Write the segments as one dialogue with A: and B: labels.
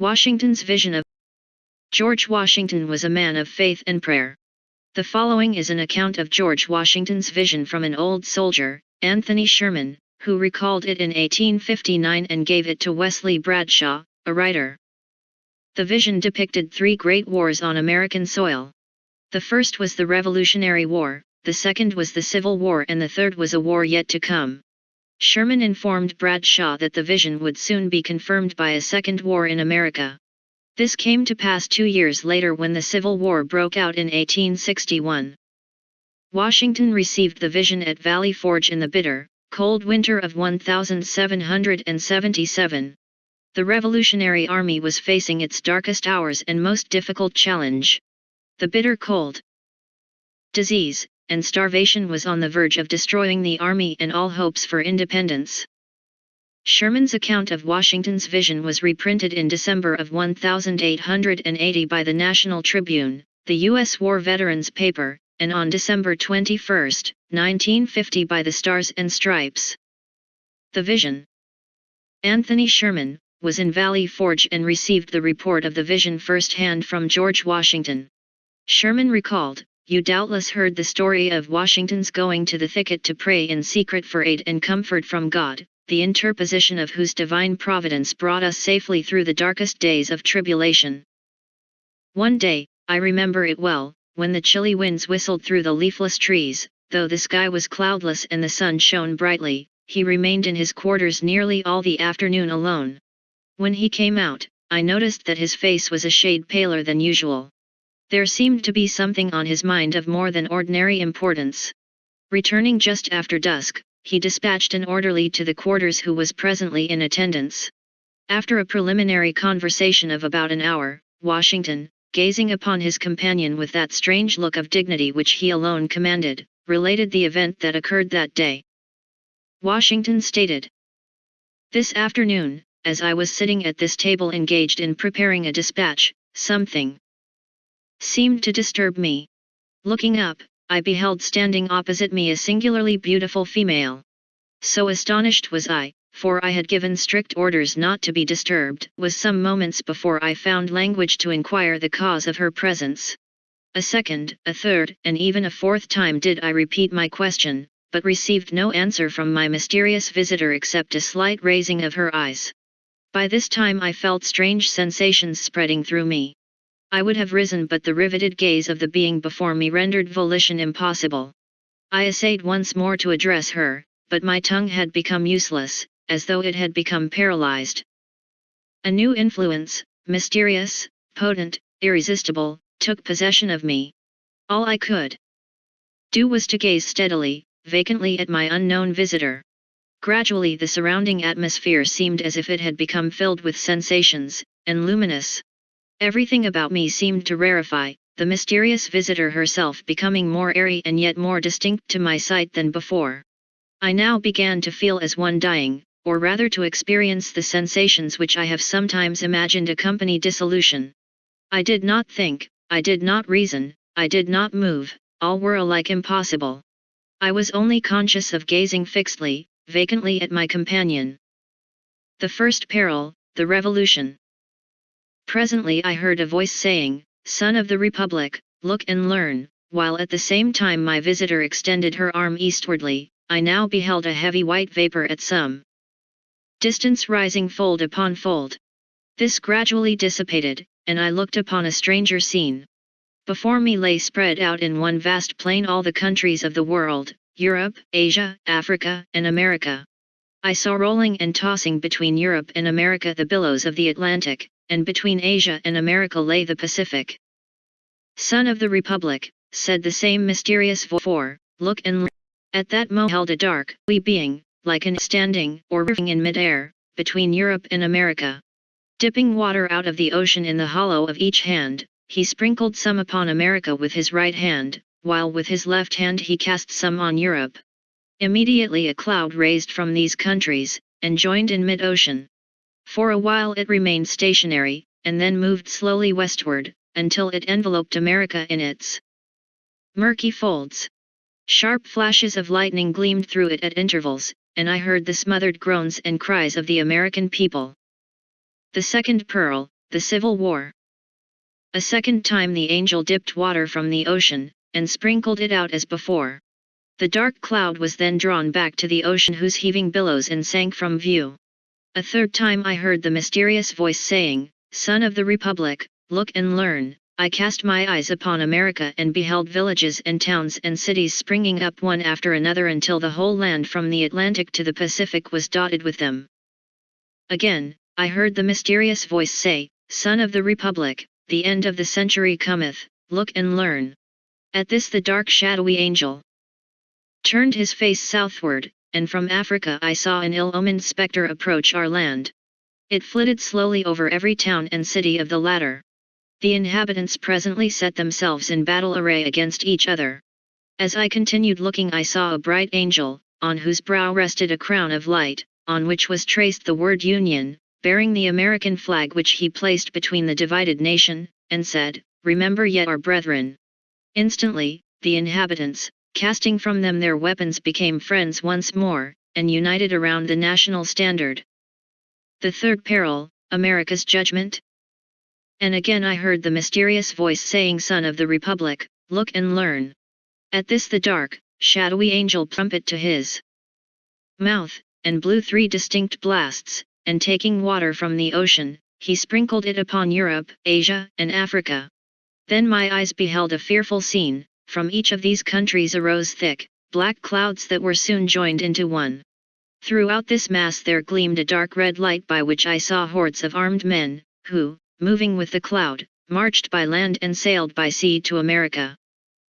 A: Washington's vision of George Washington was a man of faith and prayer. The following is an account of George Washington's vision from an old soldier, Anthony Sherman, who recalled it in 1859 and gave it to Wesley Bradshaw, a writer. The vision depicted three great wars on American soil. The first was the Revolutionary War, the second was the Civil War and the third was a war yet to come. Sherman informed Bradshaw that the vision would soon be confirmed by a second war in America. This came to pass two years later when the Civil War broke out in 1861. Washington received the vision at Valley Forge in the bitter, cold winter of 1777. The Revolutionary Army was facing its darkest hours and most difficult challenge. The bitter cold, disease, and starvation was on the verge of destroying the army and all hopes for independence. Sherman's account of Washington's vision was reprinted in December of 1880 by the National Tribune, the U.S. War Veterans paper, and on December 21, 1950 by the Stars and Stripes. The Vision Anthony Sherman, was in Valley Forge and received the report of the vision firsthand from George Washington. Sherman recalled, You doubtless heard the story of Washington's going to the thicket to pray in secret for aid and comfort from God, the interposition of whose divine providence brought us safely through the darkest days of tribulation. One day, I remember it well, when the chilly winds whistled through the leafless trees, though the sky was cloudless and the sun shone brightly, he remained in his quarters nearly all the afternoon alone. When he came out, I noticed that his face was a shade paler than usual. There seemed to be something on his mind of more than ordinary importance. Returning just after dusk, he dispatched an orderly to the quarters who was presently in attendance. After a preliminary conversation of about an hour, Washington, gazing upon his companion with that strange look of dignity which he alone commanded, related the event that occurred that day. Washington stated, This afternoon, as I was sitting at this table engaged in preparing a dispatch, something seemed to disturb me. Looking up, I beheld standing opposite me a singularly beautiful female. So astonished was I, for I had given strict orders not to be disturbed, was some moments before I found language to inquire the cause of her presence. A second, a third, and even a fourth time did I repeat my question, but received no answer from my mysterious visitor except a slight raising of her eyes. By this time I felt strange sensations spreading through me. I would have risen but the riveted gaze of the being before me rendered volition impossible. I essayed once more to address her, but my tongue had become useless, as though it had become paralyzed. A new influence, mysterious, potent, irresistible, took possession of me. All I could do was to gaze steadily, vacantly at my unknown visitor. Gradually the surrounding atmosphere seemed as if it had become filled with sensations, and luminous. Everything about me seemed to rarefy, the mysterious visitor herself becoming more airy and yet more distinct to my sight than before. I now began to feel as one dying, or rather to experience the sensations which I have sometimes imagined accompany dissolution. I did not think, I did not reason, I did not move, all were alike impossible. I was only conscious of gazing fixedly, vacantly at my companion. The first peril, the revolution. Presently I heard a voice saying, Son of the Republic, look and learn, while at the same time my visitor extended her arm eastwardly, I now beheld a heavy white vapor at some distance rising fold upon fold. This gradually dissipated, and I looked upon a stranger scene. Before me lay spread out in one vast plain all the countries of the world, Europe, Asia, Africa, and America. I saw rolling and tossing between Europe and America the billows of the Atlantic, and between Asia and America lay the Pacific. Son of the Republic, said the same mysterious voice, look and. At that moment held a dark, we being, like an standing, or roving in midair, between Europe and America. Dipping water out of the ocean in the hollow of each hand, he sprinkled some upon America with his right hand, while with his left hand he cast some on Europe. Immediately a cloud raised from these countries, and joined in mid-ocean. For a while it remained stationary, and then moved slowly westward, until it enveloped America in its murky folds. Sharp flashes of lightning gleamed through it at intervals, and I heard the smothered groans and cries of the American people. The second pearl, the Civil War. A second time the angel dipped water from the ocean, and sprinkled it out as before. The dark cloud was then drawn back to the ocean whose heaving billows and sank from view. A third time I heard the mysterious voice saying, Son of the Republic, look and learn. I cast my eyes upon America and beheld villages and towns and cities springing up one after another until the whole land from the Atlantic to the Pacific was dotted with them. Again, I heard the mysterious voice say, Son of the Republic, the end of the century cometh, look and learn. At this the dark shadowy angel, turned his face southward, and from Africa I saw an ill-omened spectre approach our land. It flitted slowly over every town and city of the latter. The inhabitants presently set themselves in battle array against each other. As I continued looking I saw a bright angel, on whose brow rested a crown of light, on which was traced the word Union, bearing the American flag which he placed between the divided nation, and said, Remember yet our brethren. Instantly, the inhabitants, casting from them their weapons became friends once more, and united around the national standard. The third peril, America's judgment? And again I heard the mysterious voice saying Son of the Republic, look and learn. At this the dark, shadowy angel trumpet to his mouth, and blew three distinct blasts, and taking water from the ocean, he sprinkled it upon Europe, Asia, and Africa. Then my eyes beheld a fearful scene, from each of these countries arose thick, black clouds that were soon joined into one. Throughout this mass there gleamed a dark red light by which I saw hordes of armed men, who, moving with the cloud, marched by land and sailed by sea to America.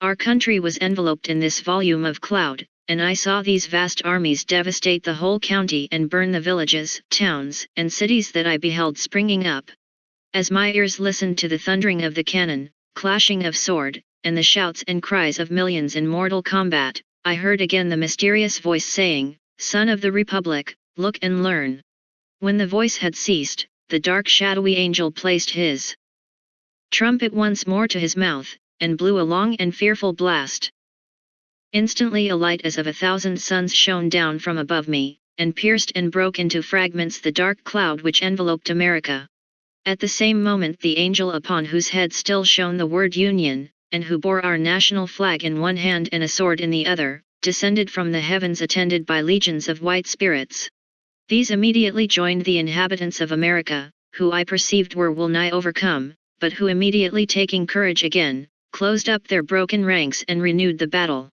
A: Our country was enveloped in this volume of cloud, and I saw these vast armies devastate the whole county and burn the villages, towns, and cities that I beheld springing up. As my ears listened to the thundering of the cannon, clashing of sword, and the shouts and cries of millions in mortal combat, I heard again the mysterious voice saying, Son of the Republic, look and learn. When the voice had ceased, the dark shadowy angel placed his trumpet once more to his mouth, and blew a long and fearful blast. Instantly a light as of a thousand suns shone down from above me, and pierced and broke into fragments the dark cloud which enveloped America. At the same moment the angel upon whose head still shone the word Union, and who bore our national flag in one hand and a sword in the other, descended from the heavens attended by legions of white spirits. These immediately joined the inhabitants of America, who I perceived were well nigh overcome, but who immediately taking courage again, closed up their broken ranks and renewed the battle.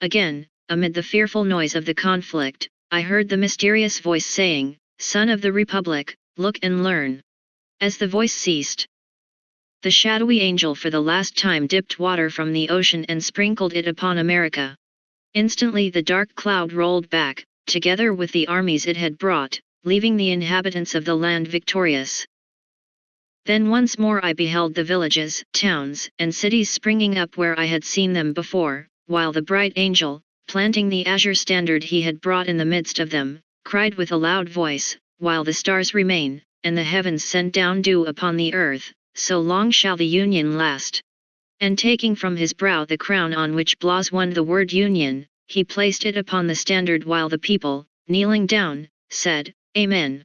A: Again, amid the fearful noise of the conflict, I heard the mysterious voice saying, Son of the Republic, look and learn. As the voice ceased, the shadowy angel for the last time dipped water from the ocean and sprinkled it upon America. Instantly the dark cloud rolled back, together with the armies it had brought, leaving the inhabitants of the land victorious. Then once more I beheld the villages, towns, and cities springing up where I had seen them before, while the bright angel, planting the azure standard he had brought in the midst of them, cried with a loud voice, While the stars remain, and the heavens send down dew upon the earth, so long shall the union last. And taking from his brow the crown on which Blas won the word union, he placed it upon the standard while the people, kneeling down, said, Amen.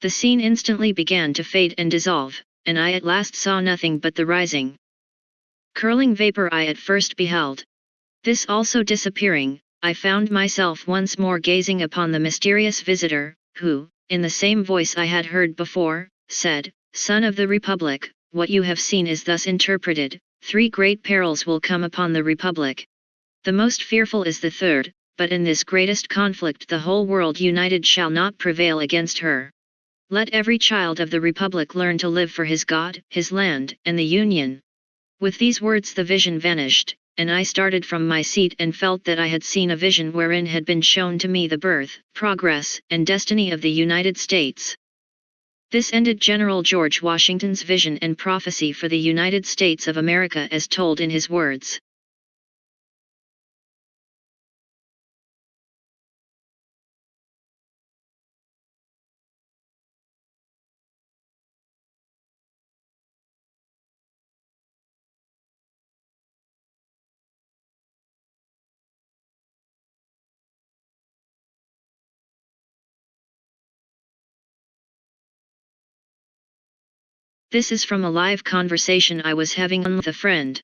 A: The scene instantly began to fade and dissolve, and I at last saw nothing but the rising. Curling vapor I at first beheld. This also disappearing, I found myself once more gazing upon the mysterious visitor, who, in the same voice I had heard before, said, Son of the Republic, what you have seen is thus interpreted, three great perils will come upon the Republic. The most fearful is the third, but in this greatest conflict the whole world united shall not prevail against her. Let every child of the Republic learn to live for his God, his land, and the Union. With these words the vision vanished, and I started from my seat and felt that I had seen a vision wherein had been shown to me the birth, progress, and destiny of the United States. This ended General George Washington's vision and prophecy for the United States of America as told in his words. This is from a live conversation I was having with a friend.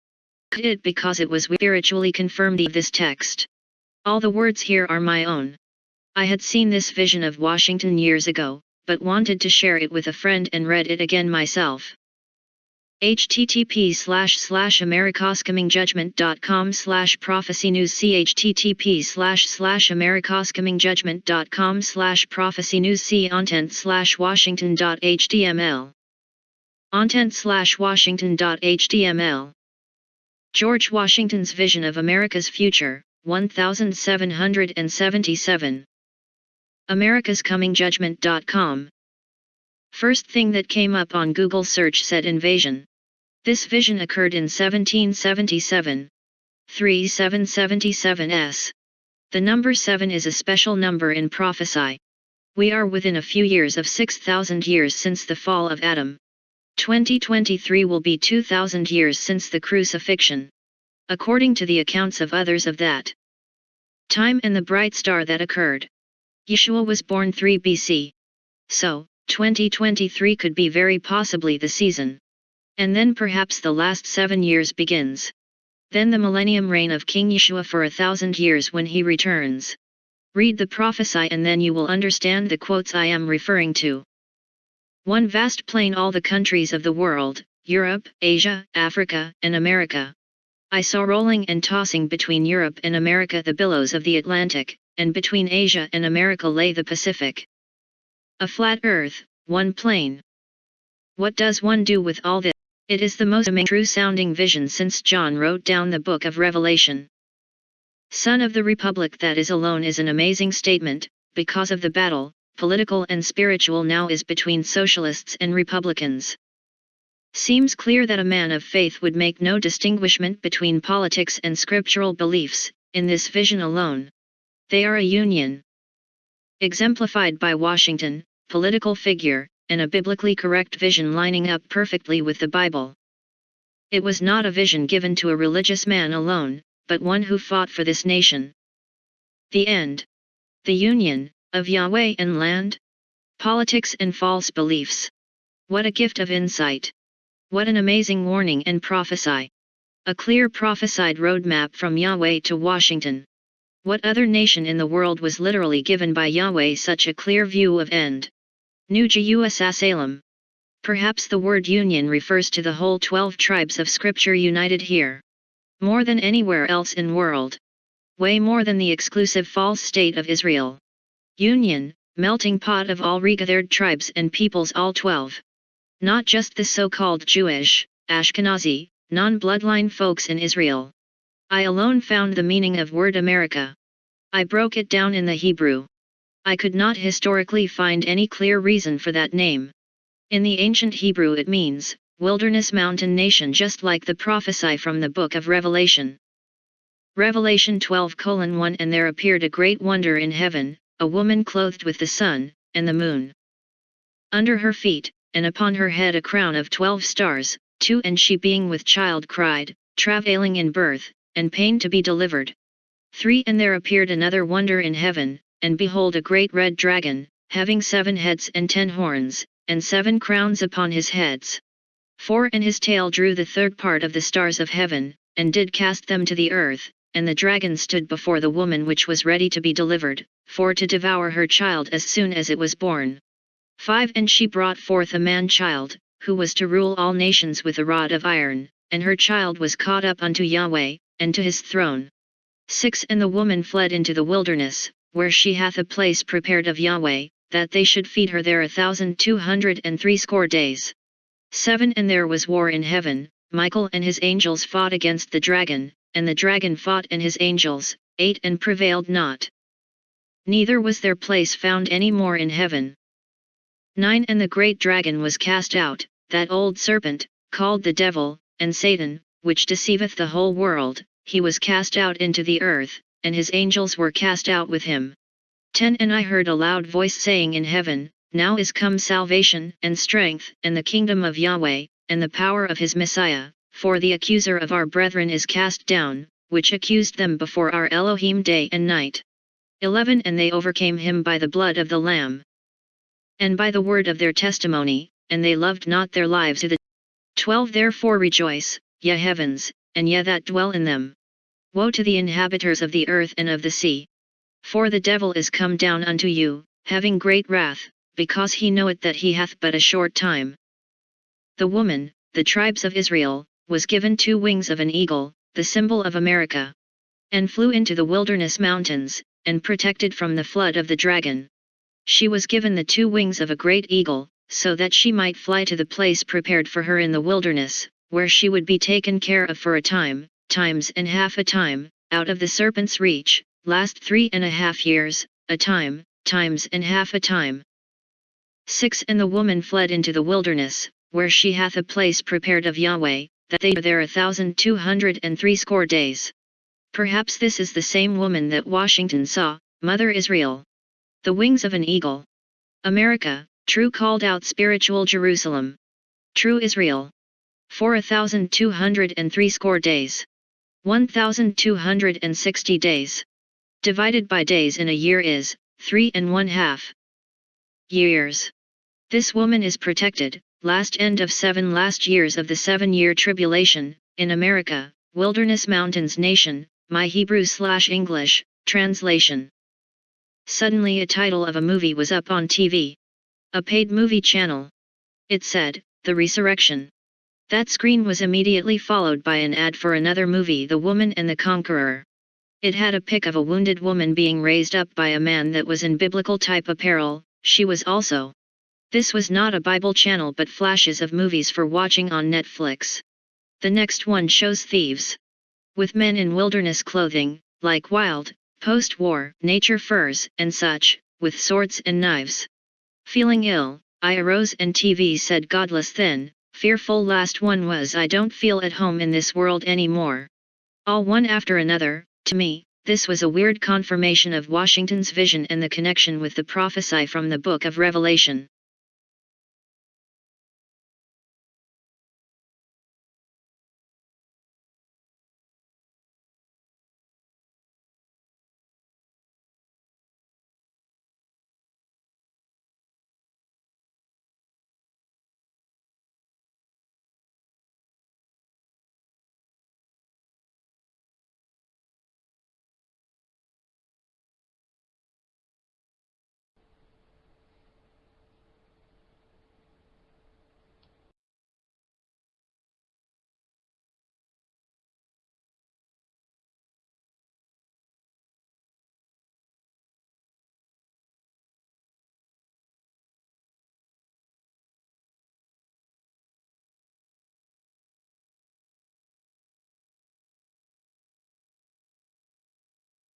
A: Could It because it was spiritually confirmed this text. All the words here are my own. I had seen this vision of Washington years ago, but wanted to share it with a friend and read it again myself http slash slash americascomingjudgment.com slash prophecy news http slash slash americascomingjudgment.com slash prophecy news see ontent slash washington.html ontent slash washington.html George Washington's Vision of America's Future 1777 America's Coming americascomingjudgment.com First thing that came up on Google search said invasion. This vision occurred in 1777. 3777s. The number 7 is a special number in prophecy. We are within a few years of 6,000 years since the fall of Adam. 2023 will be 2,000 years since the crucifixion. According to the accounts of others of that time and the bright star that occurred. Yeshua was born 3 BC. So, 2023 could be very possibly the season. And then perhaps the last seven years begins. Then the millennium reign of King Yeshua for a thousand years when he returns. Read the prophesy and then you will understand the quotes I am referring to. One vast plain all the countries of the world, Europe, Asia, Africa, and America. I saw rolling and tossing between Europe and America the billows of the Atlantic, and between Asia and America lay the Pacific. A flat earth, one plane. What does one do with all this? It is the most true sounding vision since John wrote down the book of Revelation. Son of the Republic that is alone is an amazing statement, because of the battle, political and spiritual now is between socialists and Republicans. Seems clear that a man of faith would make no distinguishment between politics and scriptural beliefs, in this vision alone. They are a union exemplified by Washington, political figure, and a biblically correct vision lining up perfectly with the Bible. It was not a vision given to a religious man alone, but one who fought for this nation. The end. The union, of Yahweh and land? Politics and false beliefs. What a gift of insight. What an amazing warning and prophesy. A clear prophesied roadmap from Yahweh to Washington. What other nation in the world was literally given by Yahweh such a clear view of end? New Jerusalem. Perhaps the word union refers to the whole 12 tribes of scripture united here. More than anywhere else in world. Way more than the exclusive false state of Israel. Union, melting pot of all regathered tribes and peoples all 12. Not just the so-called Jewish, Ashkenazi, non-bloodline folks in Israel. I alone found the meaning of word America. I broke it down in the Hebrew. I could not historically find any clear reason for that name. In the ancient Hebrew it means, wilderness mountain nation just like the prophesy from the book of Revelation. Revelation 12 1 And there appeared a great wonder in heaven, a woman clothed with the sun, and the moon. Under her feet, and upon her head a crown of twelve stars, two and she being with child cried, travailing in birth, and pain to be delivered. 3 And there appeared another wonder in heaven, and behold a great red dragon, having seven heads and ten horns, and seven crowns upon his heads. 4 And his tail drew the third part of the stars of heaven, and did cast them to the earth, and the dragon stood before the woman which was ready to be delivered, for to devour her child as soon as it was born. 5 And she brought forth a man-child, who was to rule all nations with a rod of iron, and her child was caught up unto Yahweh, and to his throne. 6 And the woman fled into the wilderness, where she hath a place prepared of Yahweh, that they should feed her there a thousand two hundred and threescore days. 7 And there was war in heaven, Michael and his angels fought against the dragon, and the dragon fought and his angels, ate And prevailed not. Neither was their place found any more in heaven. 9 And the great dragon was cast out, that old serpent, called the devil, and Satan, which deceiveth the whole world, he was cast out into the earth, and his angels were cast out with him. 10 And I heard a loud voice saying in heaven, Now is come salvation, and strength, and the kingdom of Yahweh, and the power of his Messiah, for the accuser of our brethren is cast down, which accused them before our Elohim day and night. 11 And they overcame him by the blood of the Lamb, and by the word of their testimony, and they loved not their lives to the 12 Therefore rejoice, ye heavens, and ye that dwell in them. Woe to the inhabitants of the earth and of the sea. For the devil is come down unto you, having great wrath, because he knoweth that he hath but a short time. The woman, the tribes of Israel, was given two wings of an eagle, the symbol of America. And flew into the wilderness mountains, and protected from the flood of the dragon. She was given the two wings of a great eagle, so that she might fly to the place prepared for her in the wilderness, where she would be taken care of for a time, times and half a time, out of the serpent's reach, last three and a half years, a time, times and half a time. 6. And the woman fled into the wilderness, where she hath a place prepared of Yahweh, that they are there a thousand two hundred and threescore days. Perhaps this is the same woman that Washington saw, Mother Israel. The wings of an eagle. America, true called out spiritual Jerusalem. True Israel. For a thousand two hundred and threescore days. One thousand two hundred and sixty days. Divided by days in a year is, three and one half. Years. This woman is protected, last end of seven last years of the seven-year tribulation, in America, Wilderness Mountains Nation, my Hebrew slash English, translation. Suddenly a title of a movie was up on TV. A paid movie channel. It said, The Resurrection. That screen was immediately followed by an ad for another movie The Woman and the Conqueror. It had a pic of a wounded woman being raised up by a man that was in biblical type apparel, she was also. This was not a Bible channel but flashes of movies for watching on Netflix. The next one shows thieves. With men in wilderness clothing, like wild, post-war, nature furs, and such, with swords and knives. Feeling ill, I arose and TV said godless then, fearful last one was I don't feel at home in this world anymore. All one after another, to me, this was a weird confirmation of Washington's vision and the connection with the prophesy from the book of Revelation.